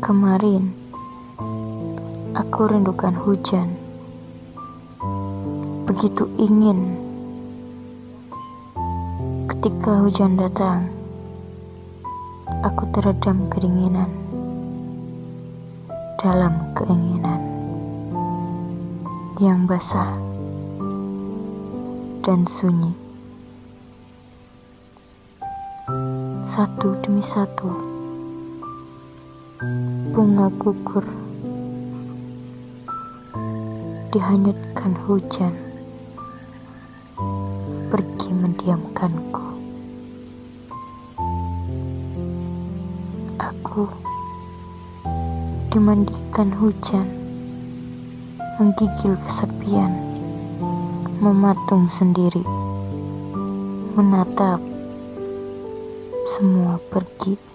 Kemarin, aku rindukan hujan. Begitu ingin ketika hujan datang, aku teredam kedinginan dalam keinginan yang basah dan sunyi. Satu demi satu, bunga gugur. Dihanyutkan hujan, pergi mendiamkanku. Aku dimandikan hujan, menggigil kesepian, mematung sendiri, menatap. Semua pergi.